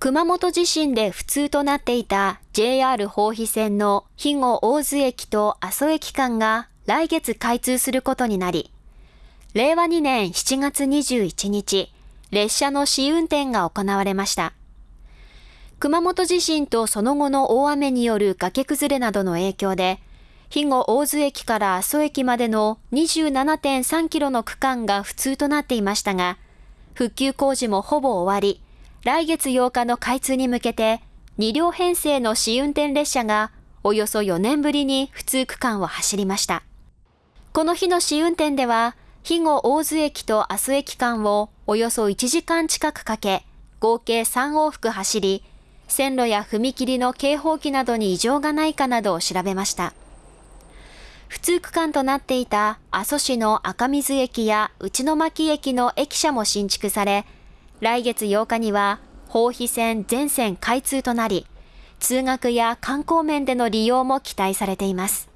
熊本地震で不通となっていた JR 豊肥線の肥後大津駅と阿蘇駅間が来月開通することになり、令和2年7月21日、列車の試運転が行われました。熊本地震とその後の大雨による崖崩れなどの影響で、肥後大津駅から阿蘇駅までの27.3キロの区間が不通となっていましたが、復旧工事もほぼ終わり、来月8日の開通に向けて、2両編成の試運転列車がおよそ4年ぶりに普通区間を走りました。この日の試運転では、肥後大津駅と阿蘇駅間をおよそ1時間近くかけ、合計3往復走り、線路や踏切の警報器などに異常がないかなどを調べました。普通区間となっていた阿蘇市の赤水駅や内巻駅の駅舎も新築され、来月8日には豊肥線全線開通となり、通学や観光面での利用も期待されています。